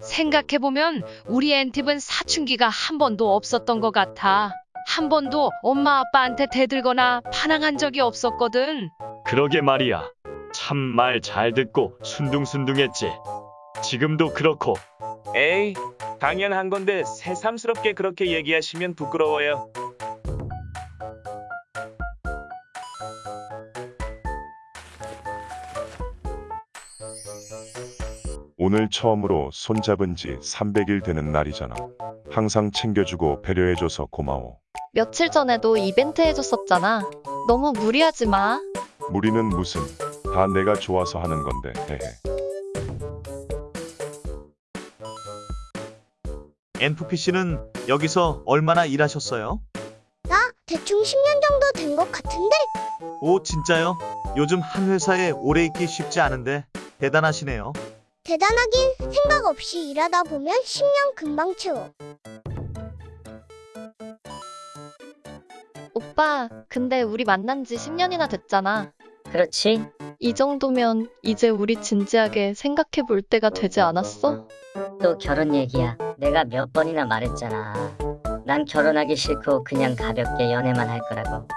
생각해보면 우리 앤팁은 사춘기가 한 번도 없었던 것 같아. 한 번도 엄마 아빠한테 대들거나 반항한 적이 없었거든. 그러게 말이야. 참 말 잘 듣고 순둥순둥했지. 지금도 그렇고 에이, 당연한 건데 새삼스럽게 그렇게 얘기하시면 부끄러워요. 오늘 처음으로 손잡은 지 300일 되는 날이잖아. 항상 챙겨주고 배려해줘서 고마워. 며칠 전에도 이벤트 해줬었잖아. 너무 무리하지 마. 무리는 무슨, 다 내가 좋아서 하는 건데, 헤헤. NFPC는 여기서 얼마나 일하셨어요? 나 대충 10년 정도 된 것 같은데? 오, 진짜요? 요즘 한 회사에 오래 있기 쉽지 않은데 대단하시네요. 대단하긴 생각 없이 일하다 보면 10년 금방 채워. 오빠, 근데 우리 만난 지 10년이나 됐잖아. 그렇지. 이 정도면 이제 우리 진지하게 생각해 볼 때가 되지 않았어? 또 결혼 얘기야. 내가 몇 번이나 말했잖아. 난 결혼하기 싫고 그냥 가볍게 연애만 할 거라고.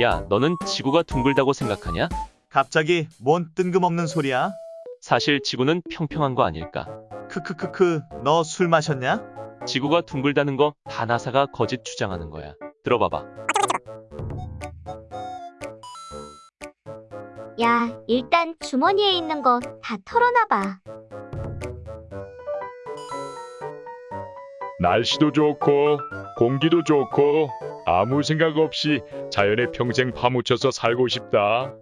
야, 너는 지구가 둥글다고 생각하냐? 갑자기 뭔 뜬금없는 소리야? 사실 지구는 평평한 거 아닐까? 크크크크, 너 술 마셨냐? 지구가 둥글다는 거 다 나사가 거짓 주장하는 거야. 들어봐봐. 야, 일단 주머니에 있는 거 다 털어놔봐. 날씨도 좋고 공기도 좋고 아무 생각 없이 자연에 평생 파묻혀서 살고 싶다.